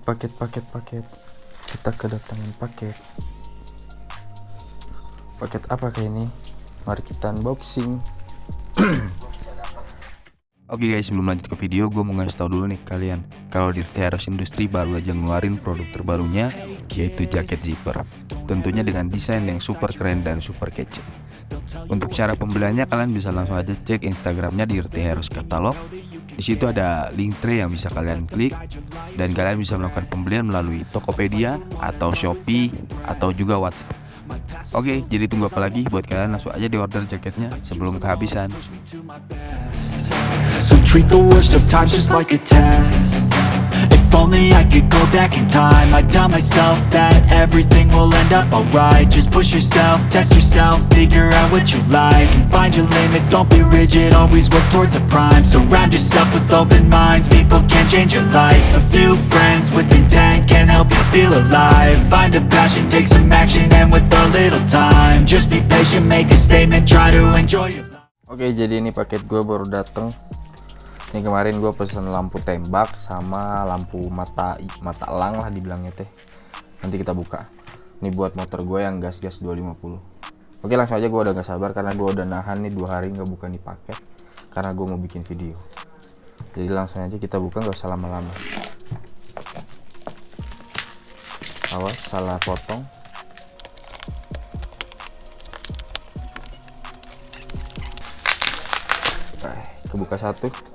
paket paket paket paket. Kita kedatangan paket. Paket apa kayak ini? Mari kita unboxing. Oke guys, sebelum lanjut ke video, gue mau ngasih tau dulu nih kalian. Kalau di Teros Industry baru aja ngeluarin produk terbarunya Yaitu jaket zipper. Tentunya dengan desain yang super keren dan super kece. Untuk cara pembeliannya kalian bisa langsung aja cek Instagramnya di Heroes Katalog di situ ada link tray yang bisa kalian klik dan kalian bisa melakukan pembelian melalui Tokopedia atau Shopee atau juga WhatsApp. Oke, jadi tunggu apa lagi buat kalian langsung aja di order jaketnya sebelum kehabisan. So treat the worst of times just like a test If only I could go back in time. I'd tell myself that everything will end up alright. Just push yourself, test yourself, figure out what you like And find your limits, don't be rigid, always work towards a prime. Surround yourself with open minds, people can change your life. A few friends with intent can help you feel alive. Find a passion, take some action, and with a little time Just be patient, make a statement, try to enjoy your life. Oke jadi ini paket gue baru dateng ini kemarin gue pesen lampu tembak sama lampu mata mata elang lah dibilangnya teh. Nanti kita buka. Ini buat motor gue yang gas-gas 250 oke langsung aja gue udah gak sabar karena gue udah nahan nih dua hari nggak buka nih paket karena gue mau bikin video. Jadi langsung aja kita buka nggak usah lama-lama. Awas salah potong. Eh, kebuka satu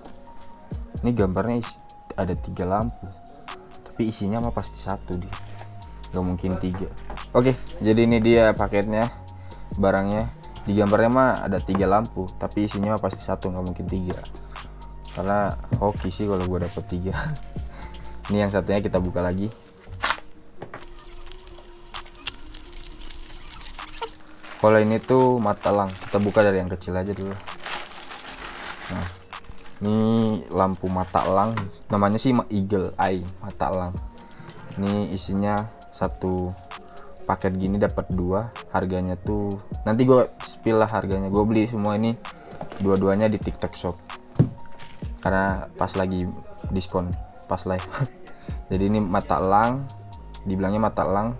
ini gambarnya ada tiga lampu. Tapi isinya mah pasti satu dia nggak mungkin tiga. Oke jadi ini dia paketnya barangnya. Di gambarnya mah ada tiga lampu tapi isinya mah pasti satu nggak mungkin tiga. Karena hoki sih kalau gue dapet tiga. Ini yang satunya kita buka lagi. Kalau ini tuh mata lang. Kita buka dari yang kecil aja dulu. Nah ini lampu mata elang namanya sih eagle eye mata elang. Ini isinya satu paket gini dapat dua harganya tuh nanti gue spill lah harganya. Gue beli semua ini dua-duanya di tiktok shop. Karena pas lagi diskon pas live. Jadi ini mata elang dibilangnya mata elang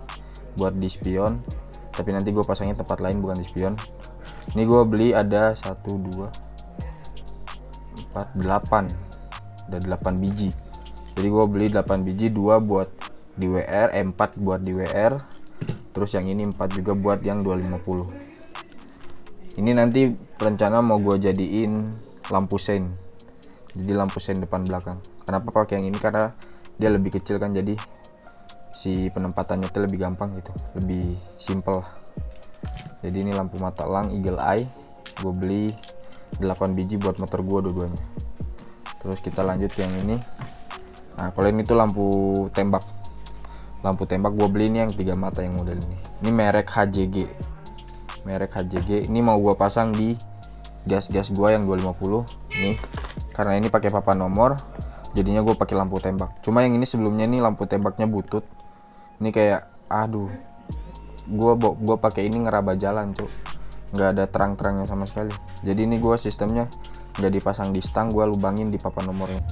buat di spion. Tapi nanti gue pasangnya tempat lain bukan di spion. Ini gue beli ada satu dua 4 8 ada 8 biji. Jadi gue beli 8 biji 2 buat di WR eh, 4 buat di WR terus yang ini 4 juga buat yang 250 ini nanti rencana mau gue jadiin lampu sein jadi lampu sein depan belakang. Kenapa pakai yang ini? Karena dia lebih kecil kan jadi si penempatannya itu lebih gampang gitu. Lebih simple jadi ini lampu mata elang eagle eye. Gue beli 8 biji buat motor gua dua-duanya. Terus kita lanjut yang ini. Nah kalau ini tuh lampu tembak. Lampu tembak gua beli ini yang tiga mata yang model ini. Ini merek HJG merek HJG ini mau gua pasang di gas-gas gua yang 250 nih karena ini pakai papan nomor jadinya gue pakai lampu tembak. Cuma yang ini sebelumnya ini lampu tembaknya butut. Ini kayak aduh. Gua gua pakai ini ngeraba jalan cuk nggak ada terang-terangnya sama sekali. Jadi ini gue sistemnya nggak dipasang di stang gue lubangin di papan nomornya.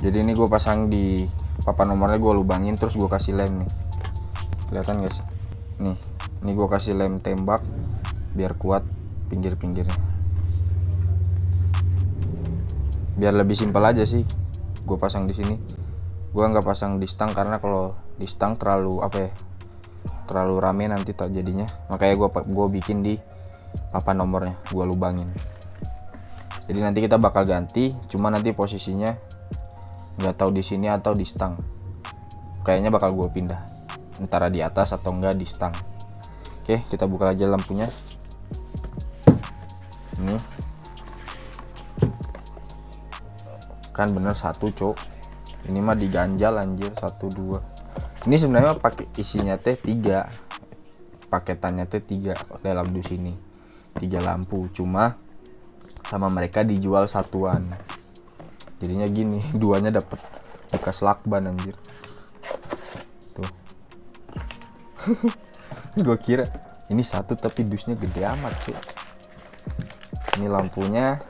Jadi ini gue pasang di papan nomornya gue lubangin terus gue kasih lem nih. Kelihatan guys nih ini gue kasih lem tembak biar kuat pinggir-pinggirnya. Biar lebih simpel aja sih gue pasang di sini. Gue nggak pasang di stang karena kalau di stang terlalu apa ya terlalu rame nanti tak jadinya. Makanya gue gue bikin di apa nomornya? Gua lubangin. Jadi nanti kita bakal ganti cuma nanti posisinya nggak tahu di sini atau di stang. Kayaknya bakal gue pindah. Antara di atas atau enggak di stang. Oke kita buka aja lampunya. Ini. Kan bener satu cok ini mah diganjal anjir. Satu dua. Ini sebenarnya pakai isinya teh tiga. Paketannya teh tiga dalam dus ini tiga lampu. Cuma sama mereka dijual satuan. Jadinya gini duanya dapat bekas lakban anjir. Tuh. Gue kira ini satu tapi dusnya gede amat sih ini lampunya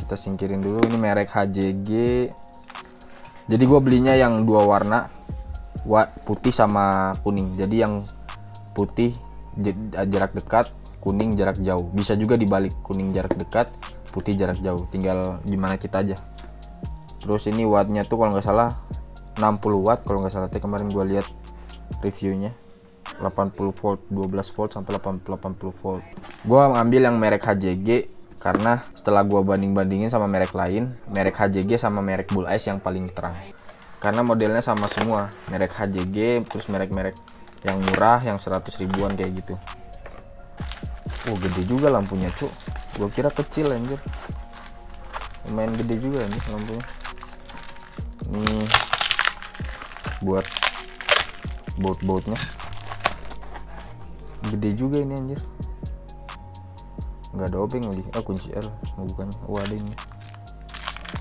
kita singkirin dulu. Ini merek HJG jadi gue belinya yang dua warna wa- putih sama kuning. Jadi yang putih jarak dekat kuning jarak jauh. Bisa juga dibalik kuning jarak dekat putih jarak jauh. Tinggal gimana kita aja. Terus ini wattnya tuh kalau nggak salah 60 watt kalau nggak salah. Teh kemarin gua lihat reviewnya. 80 volt 12 volt sampai 80 80 volt. Gua ngambil yang merek HJG karena setelah gua banding-bandingin sama merek lain merek HJG sama merek Bull Ice yang paling terang. Karena modelnya sama semua. Merek HJG terus merek-merek yang murah yang 100 ribuan kayak gitu oh gede juga lampunya cuk. Gua kira kecil anjir. Lumayan gede juga nih lampunya. Ini buat baut-bautnya gede juga ini anjir. Nggak ada obeng lagi. Ah kunci L. Mau bukannya oh ada ini.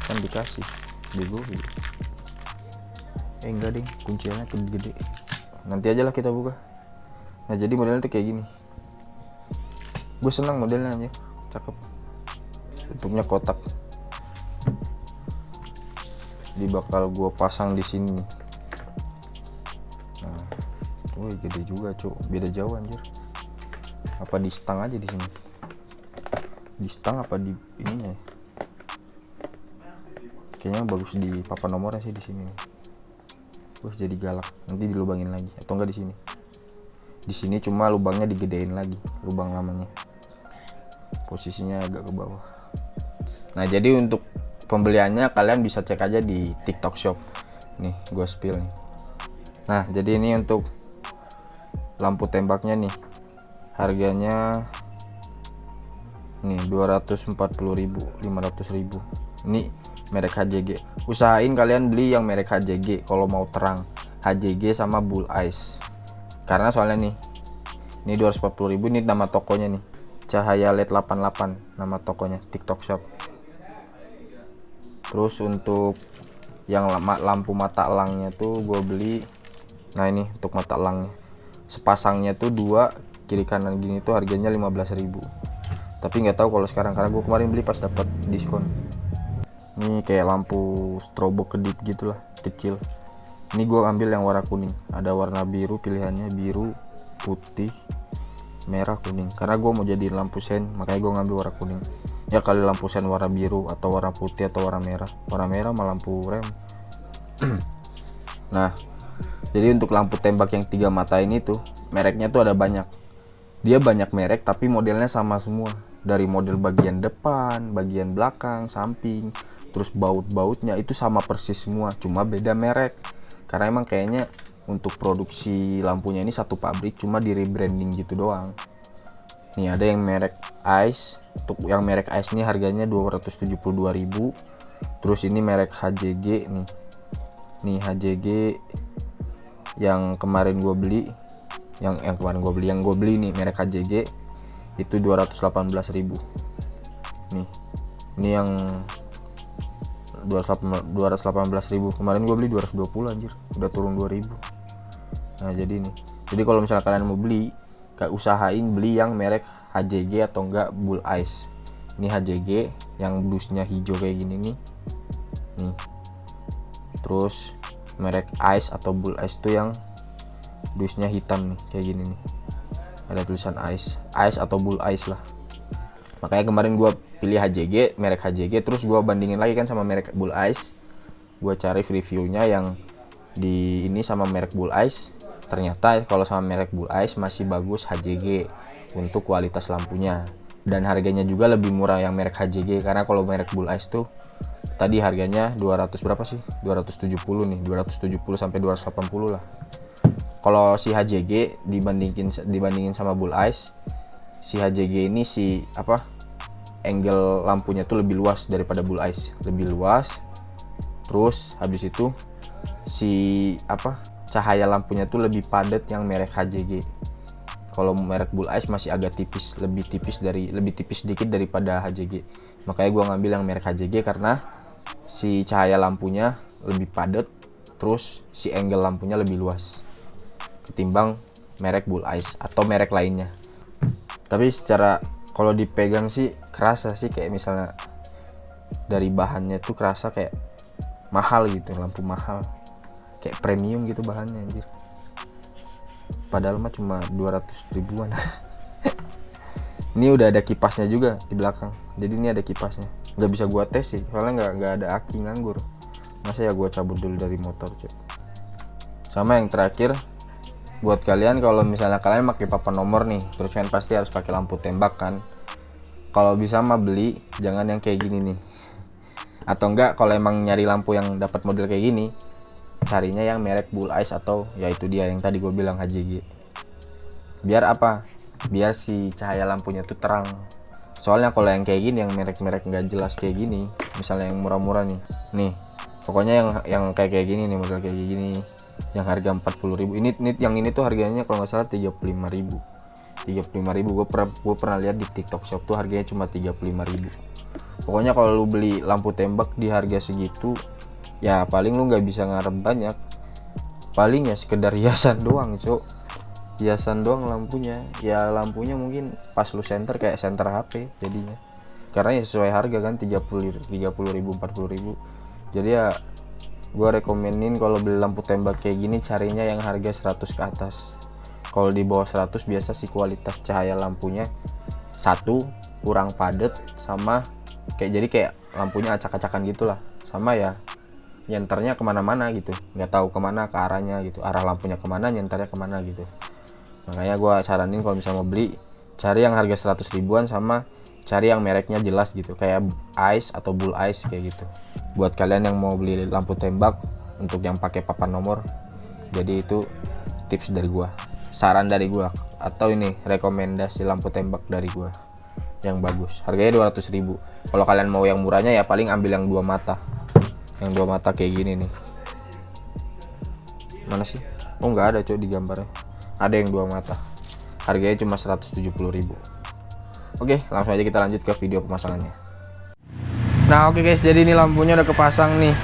Kan dikasih. Bego eh enggak ding. Kunci L nya tuh gede. Nanti aja lah kita buka. Nah jadi modelnya tuh kayak gini gue senang modelnya aja cakep. Tutupnya kotak. Di bakal gue pasang di sini. Nah wih gede juga cuk. Beda jauh anjir. Apa di stang aja di sini? Di stang apa di ininya ya? kayaknya bagus di papan nomornya sih di sini. Terus jadi galak. Nanti dilubangin lagi. Atau enggak di sini? Di sini cuma lubangnya digedein lagi lubang lamanya posisinya agak ke bawah. Nah jadi untuk pembeliannya kalian bisa cek aja di TikTok Shop. Nih gue spill nih. Nah jadi ini untuk lampu tembaknya nih. Harganya nih 240.000 500.000 ini merek HJG usahain kalian beli yang merek HJG kalau mau terang. HJG sama Bull Ice. Karena soalnya nih ini 240.000 ini nama tokonya nih cahaya LED 88 nama tokonya TikTok Shop. Terus untuk yang lampu mata elangnya tuh gue beli nah ini untuk mata elangnya sepasangnya tuh dua kiri kanan gini tuh harganya 15.000 tapi nggak tahu kalau sekarang karena gue kemarin beli pas dapat diskon. Ini kayak lampu strobo kedip gitulah kecil. Ini gue ambil yang warna kuning. Ada warna biru pilihannya biru putih merah kuning. Karena gue mau jadi lampu sen makanya gue ngambil warna kuning. Ya kali lampu sen warna biru atau warna putih atau warna merah. Warna merah sama lampu rem. Nah jadi untuk lampu tembak yang tiga mata ini tuh mereknya tuh ada banyak. Dia banyak merek tapi modelnya sama semua. Dari model bagian depan bagian belakang samping terus baut-bautnya itu sama persis semua. Cuma beda merek. Karena emang kayaknya untuk produksi lampunya ini satu pabrik cuma di rebranding gitu doang. Nih ada yang merek Ice. Untuk yang merek Ice ini harganya 272.000 terus ini merek HJG nih. Nih HJG yang kemarin gue beli. Yang yang kemarin gue beli yang gue beli nih merek HJG itu 218.000 nih ini yang 218.000 kemarin gue beli 220 anjir. Udah turun 2000 nah jadi nih. Jadi kalau misalnya kalian mau beli kayak usahain beli yang merek HJG atau enggak Bull Ice. Ini HJG yang blusnya hijau kayak gini nih. Nih. Terus merek Ice atau Bull Ice itu yang dusnya hitam nih kayak gini nih. Ada tulisan Ice Ice atau Bull Ice lah. Makanya kemarin gua pilih HJG merek HJG terus gua bandingin lagi kan sama merek Bull Ice. Gua cari reviewnya yang di ini sama merek Bull Ice. Ternyata kalau sama merek Bull Ice masih bagus HJG untuk kualitas lampunya. Dan harganya juga lebih murah yang merek HJG karena kalau merek Bull Ice tuh tadi harganya 200 berapa sih? 270 nih 270 sampai 280 lah. Kalau si HJG dibandingin dibandingin sama Bull Ice si HJG ini si apa angle lampunya tuh lebih luas daripada Bull Ice. Lebih luas terus habis itu si apa cahaya lampunya tuh lebih padat yang merek HJG kalau merek Bull Ice masih agak tipis lebih tipis dari lebih tipis sedikit daripada HJG makanya gua ngambil yang merek HJG karena si cahaya lampunya lebih padat terus si angle lampunya lebih luas ketimbang merek Bull Ice atau merek lainnya. Tapi secara kalau dipegang sih kerasa sih kayak misalnya dari bahannya tuh kerasa kayak mahal gitu lampu mahal. Kayak premium gitu bahannya anjir. Padahal mah cuma 200 ribuan. Ini udah ada kipasnya juga di belakang. Jadi ini ada kipasnya. Nggak bisa gua tes sih soalnya nggak nggak ada aki nganggur. Masa ya gua cabut dulu dari motor cuy. Sama yang terakhir buat kalian kalau misalnya kalian pakai papan nomor nih terus kan pasti harus pakai lampu tembak kan. Kalau bisa mah beli jangan yang kayak gini nih atau enggak kalau emang nyari lampu yang dapat model kayak gini carinya yang merek Bull Eyes atau yaitu dia yang tadi gue bilang HJG biar apa? Biar si cahaya lampunya tuh terang. Soalnya kalau yang kayak gini yang merek-merek nggak jelas kayak gini misalnya yang murah-murah nih. Nih pokoknya yang yang kayak kayak gini nih model kayak gini yang harga 40.000 ini, ini yang ini tuh harganya kalau nggak salah 35.000 35.000 gue pernah gue pernah lihat di TikTok Shop tuh harganya cuma 35.000 pokoknya kalau lu beli lampu tembak di harga segitu ya paling lu nggak bisa ngarep banyak. Paling ya sekedar hiasan doang cok hiasan doang lampunya. Ya lampunya mungkin pas lu center kayak center HP jadinya. Karena ya sesuai harga kan 30 30 ribu 40 ribu. Jadi ya gue rekomenin kalau beli lampu tembak kayak gini carinya yang harga 100 ke atas kalau di bawah 100 biasa sih kualitas cahaya lampunya satu kurang padat sama kayak jadi kayak lampunya acak-acakan gitulah. Sama ya nyenternya ke mana-mana gitu. Nggak tahu ke mana ke arahnya gitu. Arah lampunya ke mana nyenternya ke mana gitu. Makanya gue saranin kalau misalnya mau beli cari yang harga 100 ribuan sama cari yang mereknya jelas gitu. Kayak ice atau bull ice kayak gitu. Buat kalian yang mau beli lampu tembak untuk yang pakai papan nomor jadi itu tips dari gua saran dari gua. Atau ini rekomendasi lampu tembak dari gua. Yang bagus. Harganya 200 ribu. Kalau kalian mau yang murahnya ya paling ambil yang dua mata. Yang dua mata kayak gini nih. Mana sih? Oh nggak ada coy di gambarnya. Ada yang dua mata. Harganya cuma 170.000 oke langsung aja kita lanjut ke video pemasangannya. Nah oke guys. Jadi ini lampunya udah kepasang nih.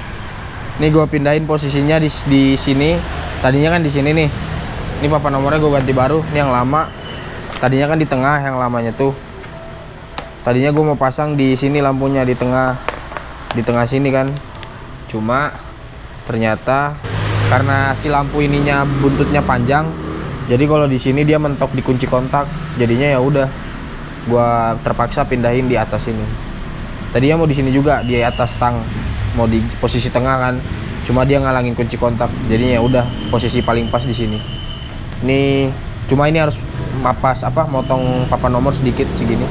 Ini gue pindahin posisinya di, di sini. Tadinya kan di sini nih ini papan nomornya gue ganti baru ini yang lama. Tadinya kan di tengah yang lamanya tuh. Tadinya gue mau pasang di sini lampunya di tengah. Di tengah sini kan. Cuma ternyata karena si lampu ininya buntutnya panjang jadi kalau di sini dia mentok di kunci kontak. Jadinya ya udah gua terpaksa pindahin di atas ini. Tadinya mau di sini juga di atas tang mau di posisi tengah kan. Cuma dia ngalangin kunci kontak jadinya ya udah posisi paling pas di sini ini cuma ini harus mapas apa motong papan nomor sedikit segini.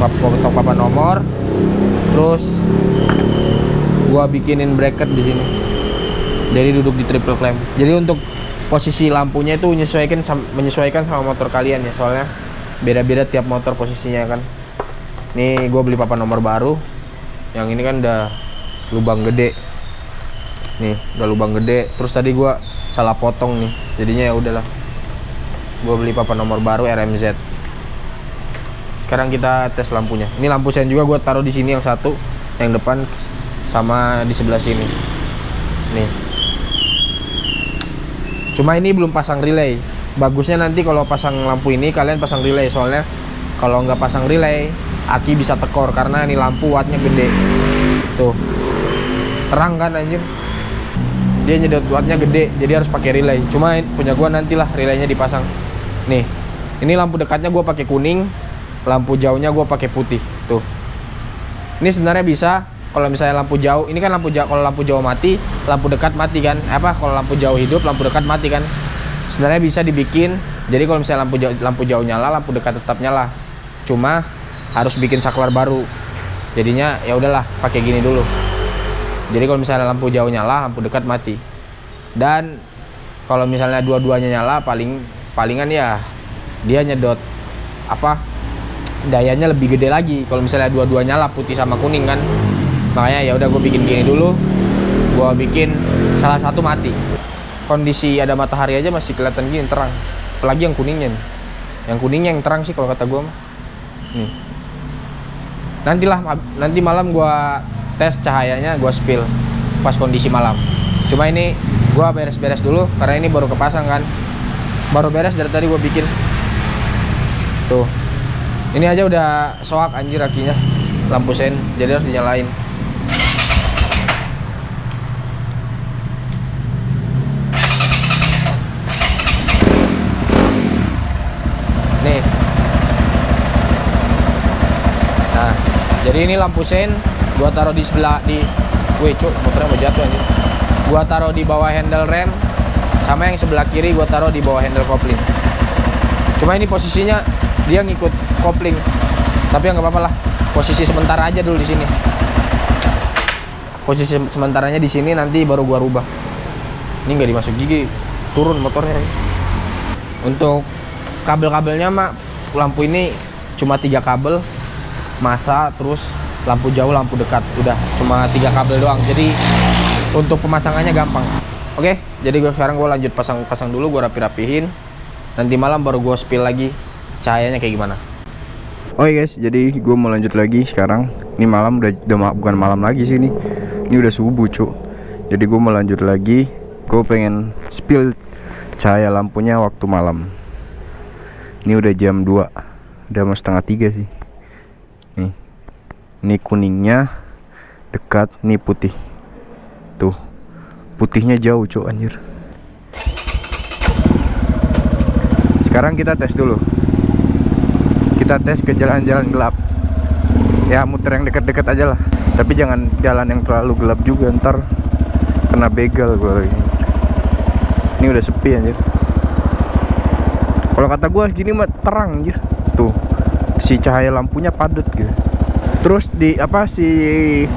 Motong papan nomor terus gua bikinin bracket di sini. Jadi duduk di triple clamp. Jadi untuk posisi lampunya itu menyesuaikan menyesuaikan sama motor kalian ya soalnya beda-beda tiap motor posisinya kan. Ini gue beli papan nomor baru. Yang ini kan udah lubang gede. Nih udah lubang gede. Terus tadi gue salah potong nih. Jadinya ya udahlah. Gue beli papan nomor baru RMZ sekarang kita tes lampunya. Ini lampu sen juga gue taruh di sini yang satu. Yang depan sama di sebelah sini. Nih. Cuma ini belum pasang relay. Bagusnya nanti kalau pasang lampu ini kalian pasang relay. Soalnya kalau nggak pasang relay aki bisa tekor karena ini lampu wattnya gede. Tuh. Terang kan anjir dia nyedot wattnya gede jadi harus pakai relay. Cuma punya gua nantilah relaynya dipasang. Nih ini lampu dekatnya gua pakai kuning lampu jauhnya gua pakai putih. Tuh. Ini sebenarnya bisa kalau misalnya lampu jauh ini kan lampu jauh kalau lampu jauh mati lampu dekat mati kan? Apa? Kalau lampu jauh hidup lampu dekat mati kan? Sebenarnya bisa dibikin jadi kalau misalnya lampu jauh, lampu jauh nyala lampu dekat tetap nyala. Cuma harus bikin saklar baru. Jadinya ya udahlah pakai gini dulu jadi kalau misalnya lampu jauh nyala lampu dekat mati. Dan kalau misalnya dua-duanya nyala paling palingan ya dia nyedot apa dayanya lebih gede lagi. Kalau misalnya dua-duanya nyala putih sama kuning kan. Makanya ya udah gue bikin gini dulu. Gue bikin salah satu mati. Kondisi ada matahari aja masih kelihatan gini terang. Apalagi yang kuningnya nih. Yang kuningnya yang terang sih kalau kata gue nantilah nanti malam gue tes cahayanya gue spill pas kondisi malam. Cuma ini gue beres-beres dulu karena ini baru kepasang kan. Baru beres dari tadi gue bikin. Tuh. Ini aja udah soak anjir akinya. Lampu sen jadi harus dinyalain. Nih. Nah jadi ini lampu sen gua taruh di sebelah di wih cuk motornya mau jatuh anjir gua taruh di bawah handle rem sama yang sebelah kiri gua taruh di bawah handle kopling. Cuma ini posisinya dia ngikut kopling. Tapi ya nggak apa-apa lah posisi sementara aja dulu di sini. Posisi sementaranya di sini nanti baru gua rubah. Ini nggak dimasuk gigi turun motornya. Untuk kabel-kabelnya mak lampu ini cuma tiga kabel masa terus lampu jauh lampu dekat udah cuma tiga kabel doang jadi untuk pemasangannya gampang oke jadi gue sekarang gue lanjut pasang-pasang dulu gue rapi-rapihin nanti malam baru gue spill lagi cahayanya kayak gimana Oke guys, jadi gue mau lanjut lagi sekarang. Ini malam udah, udah bukan malam lagi sih ini. Ini udah subuh cuk. Jadi gue mau lanjut lagi. Gue pengen spill cahaya lampunya waktu malam. Ini udah jam 2 Udah mau setengah tiga sih. Nih, ini kuningnya dekat, nih putih. Tuh, putihnya jauh cuk anjir. Sekarang kita tes dulu. Kita tes ke jalan-jalan gelap. Ya muter yang dekat-dekat aja lah. Tapi jangan jalan yang terlalu gelap juga ntar kena begal gue lagi. Ini udah sepi anjir. Kalau kata gue gini mah terang anjir. Tuh si cahaya lampunya padat gitu terus di apa si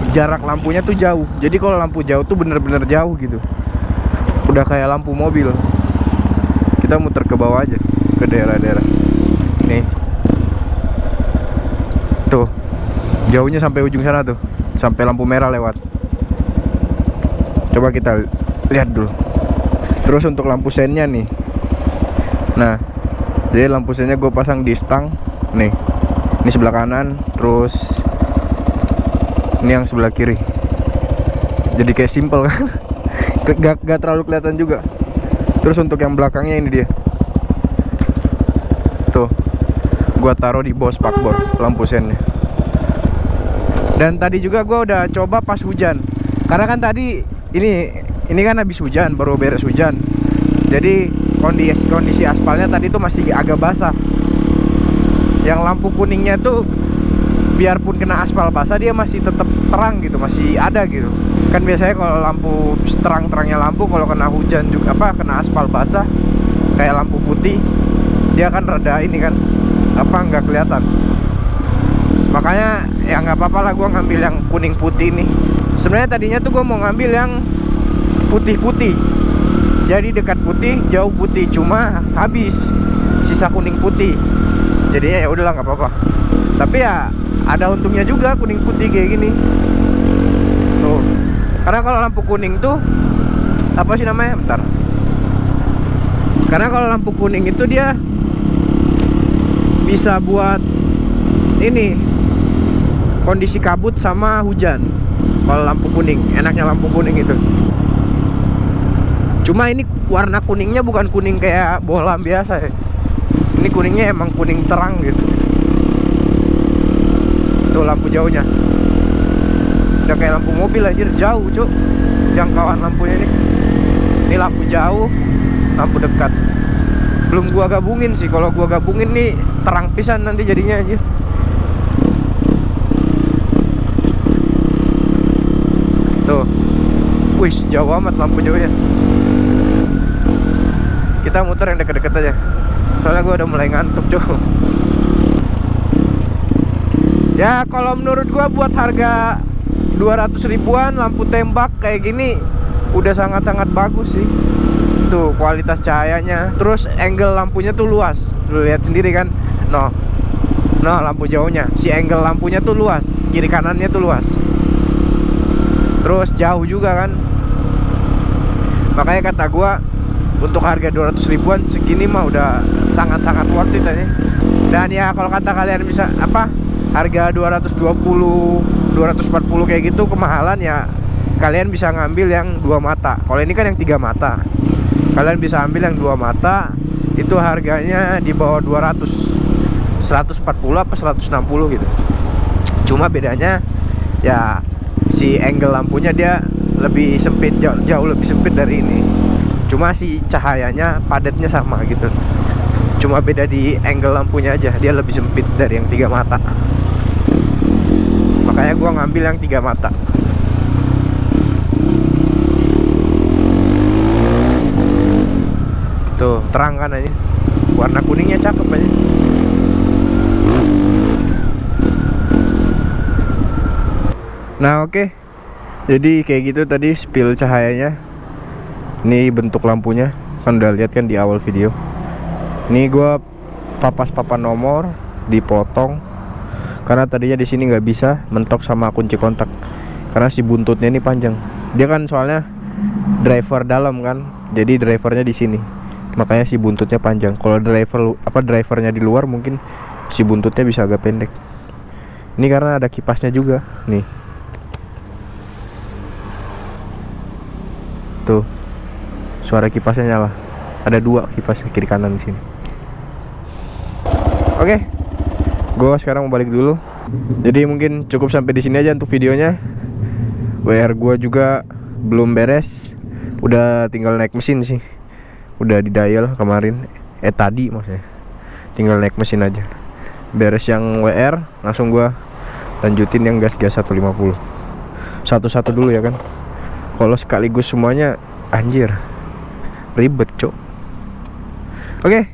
jarak lampunya tuh jauh. Jadi kalau lampu jauh tuh bener-bener jauh gitu. Udah kayak lampu mobil. Kita muter ke bawah aja ke daerah-daerah. Nih. Tuh. Jauhnya sampai ujung sana tuh. Sampai lampu merah lewat. Coba kita lihat dulu. Terus untuk lampu sennya nih. Nah jadi lampu sennya gue pasang di stang. Nih. Ini sebelah kanan. Terus ini yang sebelah kiri. Jadi kayak simple kan? Gak, gak terlalu kelihatan juga. Terus untuk yang belakangnya ini dia. Tuh. Gua taruh di bawah spakbor lampu sennya. Dan tadi juga gua udah coba pas hujan. Karena kan tadi ini ini kan habis hujan baru beres hujan. Jadi kondisi kondisi aspalnya tadi tuh masih agak basah. Yang lampu kuningnya tuh biarpun kena aspal basah dia masih tetap terang gitu masih ada gitu. Kan biasanya kalau lampu terang-terangnya lampu kalau kena hujan juga apa kena aspal basah kayak lampu putih dia kan rada ini kan apa nggak kelihatan. Makanya ya nggak apa-apa lah gue ngambil yang kuning putih nih sebenarnya tadinya tuh gue mau ngambil yang putih-putih. Jadi dekat putih jauh putih cuma habis sisa kuning putih. Jadinya ya udahlah nggak apa-apa. Tapi ya ada untungnya juga kuning putih kayak gini. Tuh. Karena kalau lampu kuning tuh apa sih namanya? Bentar. Karena kalau lampu kuning itu dia bisa buat ini kondisi kabut sama hujan. Kalau lampu kuning enaknya lampu kuning itu. Cuma ini warna kuningnya bukan kuning kayak bohlam biasa ya. Ini kuningnya emang kuning terang gitu tuh lampu jauhnya. Udah kayak lampu mobil anjir. Jauh cuk. Jangkauan lampunya ini. Ini lampu jauh lampu dekat. Belum gua gabungin sih. Kalau gua gabungin nih terang pisan nanti jadinya anjir. Tuh. Wih jauh amat lampu jauhnya. Kita muter yang deket-deket aja. Soalnya gua udah mulai ngantuk cuy ya kalau menurut gua buat harga 200 ribuan lampu tembak kayak gini udah sangat-sangat bagus sih. Tuh kualitas cahayanya. Terus angle lampunya tuh luas. Lu lihat sendiri kan? No. No lampu jauhnya. Si angle lampunya tuh luas. Kiri kanannya tuh luas. Terus jauh juga kan? Makanya kata gua untuk harga 200 ribuan segini mah udah sangat-sangat worth it aja. Dan ya kalau kata kalian bisa apa harga 220 240 kayak gitu kemahalan ya kalian bisa ngambil yang dua mata. Kalau ini kan yang tiga mata. Kalian bisa ambil yang dua mata itu harganya di bawah 200 140 apa 160 gitu. Cuma bedanya ya si angle lampunya dia lebih sempit jauh, jauh lebih sempit dari ini. Cuma si cahayanya padatnya sama gitu. Cuma beda di angle lampunya aja dia lebih sempit dari yang tiga mata makanya gua ngambil yang tiga mata. Tuh terang kan aja warna kuningnya cakep aja nah oke. Jadi kayak gitu tadi spill cahayanya. Ini bentuk lampunya. Kan udah lihat kan di awal video. Ini gua papas papan nomor dipotong karena tadinya di sini nggak bisa mentok sama kunci kontak. Karena si buntutnya ini panjang. Dia kan soalnya driver dalam kan. Jadi drivernya di sini. Makanya si buntutnya panjang. Kalau driver apa drivernya di luar mungkin si buntutnya bisa agak pendek. Ini karena ada kipasnya juga. Nih. Tuh. Suara kipasnya nyala. Ada dua kipas kiri kanan di sini. Oke gue sekarang mau balik dulu. Jadi mungkin cukup sampai di sini aja untuk videonya. WR gua juga belum beres. Udah tinggal naik mesin sih. Udah di dial kemarin. Eh tadi maksudnya. Tinggal naik mesin aja. Beres yang WR langsung gua lanjutin yang gas gas 150 satu-satu dulu ya kan. Kalau sekaligus semuanya anjir. Ribet cok. Oke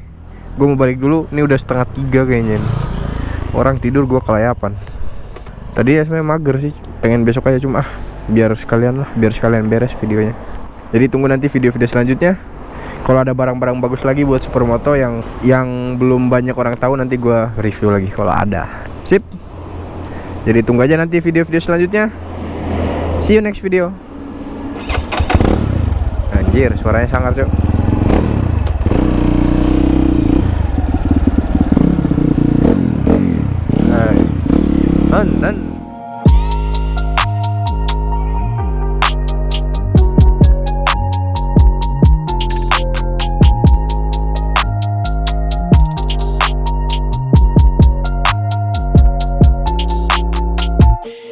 gue mau balik dulu. Ini udah setengah tiga kayaknya. nih. Orang tidur gua kelayapan. Tadi ya sebenarnya mager sih pengen besok aja cuma ah biar sekalian lah biar sekalian beres videonya. Jadi tunggu nanti video-video selanjutnya. Kalau ada barang-barang bagus lagi buat supermoto yang yang belum banyak orang tahu nanti gua review lagi kalau ada. Sip. Jadi tunggu aja nanti video-video selanjutnya. See you next video. Anjir suaranya sangat cok من لن.